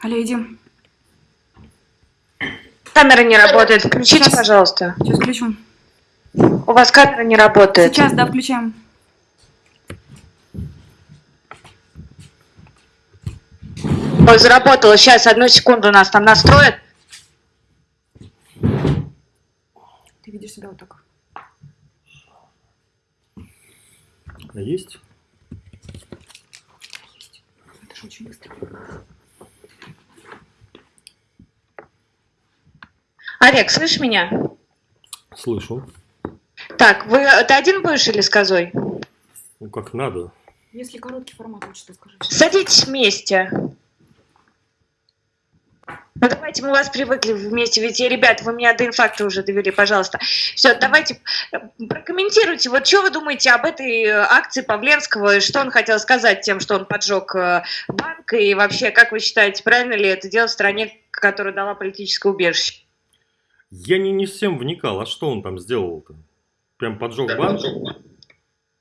Алло, иди. Камера не работает. Включите, Сейчас. пожалуйста. Сейчас включу. У вас камера не работает. Сейчас, да, включаем. Ой, заработало. Сейчас, одну секунду нас там настроят. Ты видишь себя вот так. А есть? Это же очень быстро. Олег, слышишь меня? Слышу. Так, вы ты один будешь или с козой? Ну, как надо. Если короткий формат, лучше ты скажи. Садитесь вместе. Ну давайте, мы вас привыкли вместе, ведь, э, ребят, вы меня до инфаркта уже довели, пожалуйста. Все, давайте э, прокомментируйте, вот что вы думаете об этой э, акции Павленского, и что он хотел сказать тем, что он поджег банк, и вообще, как вы считаете, правильно ли это делать в стране, которая дала политическое убежище? Я не, не всем вникал, а что он там сделал-то? Прям поджег банк?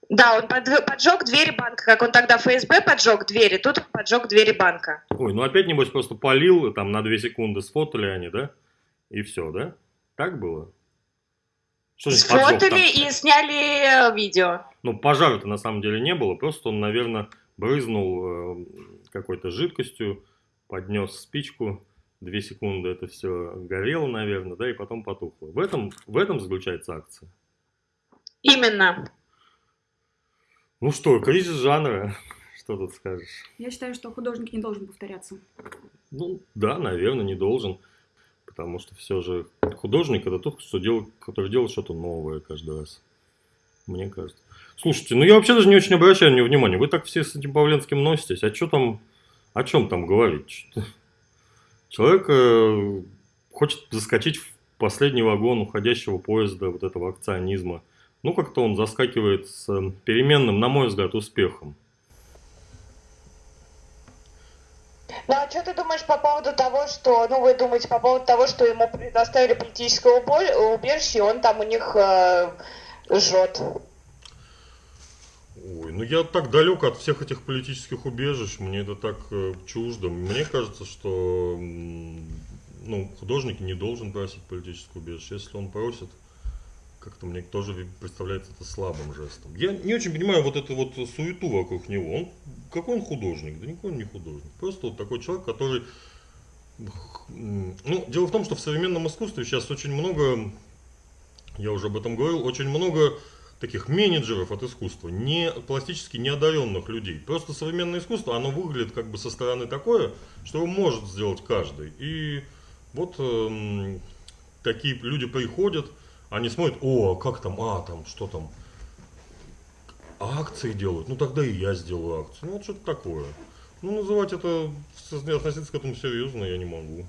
Да, он под- поджег двери банка, как он тогда ФСБ поджег двери, тут он поджег двери банка. Ой, ну опять, небось, просто полил, там на 2 секунды сфотали они, да? И все, да? Так было? Что? Сфотали и сняли э, видео. Ну, пожара-то на самом деле не было, просто он, наверное, брызнул э, какой-то жидкостью, поднес спичку, две секунды это все горело, наверное, да, и потом потухло. В этом, в этом заключается акция. Именно. Ну что, кризис жанра, что тут скажешь? Я считаю, что художник не должен повторяться. Ну, да, наверное, не должен, потому что все же художник это тот, кто делает, который делает что-то новое каждый раз, мне кажется. Слушайте, ну я вообще даже не очень обращаю на него внимания. Вы так все с этим Павленским носитесь. А что там, о чем там говорить? Человек э, хочет заскочить в последний вагон уходящего поезда вот этого акционизма. Ну, как-то он заскакивает с э, переменным, на мой взгляд, успехом. Ну а что ты думаешь по поводу того, что, ну вы думаете по поводу того, что ему предоставили политическое убежище, он там у них э, жжет? Ой, ну я так далек от всех этих политических убежищ, мне это так э, чуждо. Мне кажется, что ну, художник не должен просить политическое убежище. Если он просит, как-то мне тоже представляется это слабым жестом. Я не очень понимаю вот эту вот суету вокруг него. Он, какой он художник? Да никакой он не художник. Просто вот такой человек, который... Ну, дело в том, что в современном искусстве сейчас очень много, я уже об этом говорил, очень много таких менеджеров от искусства, не пластически неодаренных людей. Просто современное искусство, оно выглядит как бы со стороны такое, что его может сделать каждый. И вот эм, такие люди приходят, они смотрят, о, а как там, а, там, что там, акции делают, ну тогда и я сделаю акцию. Ну вот что-то такое. Ну называть это, относиться к этому серьезно я не могу.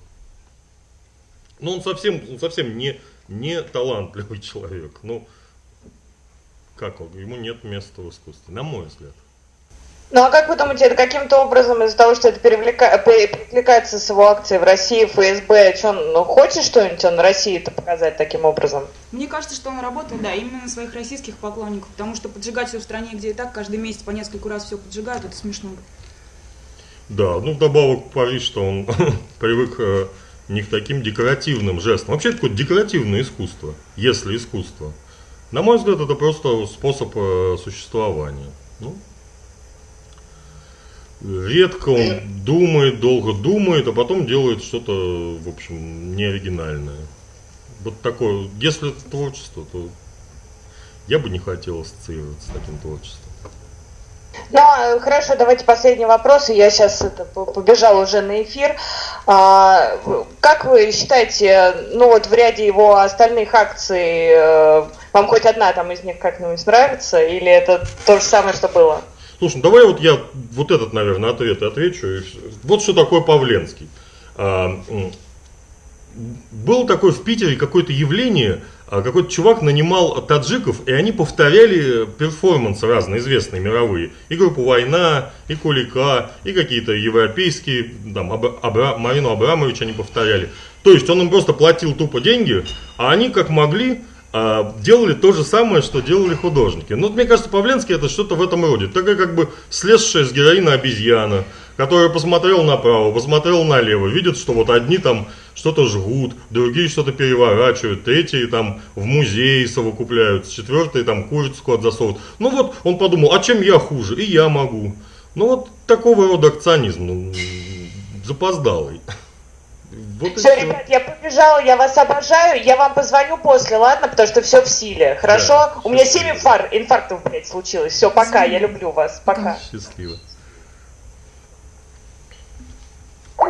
Но он совсем, он совсем не, не талантливый человек. Ну, как он, ему нет места в искусстве, на мой взгляд. Ну а как вы думаете, это каким-то образом из-за того, что это перевлека- перекликается с его акцией в России, ФСБ, что он ну, хочет что-нибудь он России-то показать таким образом? Мне кажется, что он работает, да, именно на своих российских поклонников, потому что поджигать все в стране, где и так каждый месяц по несколько раз все поджигают, это смешно. Да, ну вдобавок Париж, что он привык э, не к таким декоративным жестам. Вообще это какое-то декоративное искусство, если искусство. На мой взгляд, это просто способ э, существования. Ну, редко он думает, долго думает, а потом делает что-то, в общем, неоригинальное. Вот такое, если это творчество, то я бы не хотел ассоциироваться с таким творчеством. Ну, а, хорошо, давайте последний вопрос, я сейчас это, по- побежала уже на эфир. А, как вы считаете, ну вот в ряде его остальных акций, э, вам хоть одна там из них как-нибудь нравится, или это то же самое, что было? Слушай, ну давай вот я вот этот, наверное, ответ отвечу. Вот что такое Павленский. А, Было такое в Питере какое-то явление, а, какой-то чувак нанимал таджиков, и они повторяли перформансы разные, известные, мировые. И группу «Война», и «Кулика», и какие-то европейские, там, Абра- Абра- Марину Абрамович они повторяли. То есть он им просто платил тупо деньги, а они как могли делали то же самое, что делали художники. Ну, мне кажется, Павленский это что-то в этом роде. Такая как бы слезшая с героина обезьяна, которая посмотрела направо, посмотрела налево, видит, что вот одни там что-то жгут, другие что-то переворачивают, третьи там в музее совокупляются, четвертые там курицу куда засовывают. Ну вот он подумал, а чем я хуже? И я могу. Ну вот такого рода акционизм, ну, запоздалый. Вот все, ребят, я побежала, я вас обожаю, я вам позвоню после, ладно, потому что все в силе, хорошо? Да, У меня 7 инфар- инфарктов, блядь, случилось. Все, пока, я люблю вас, пока. Счастливо.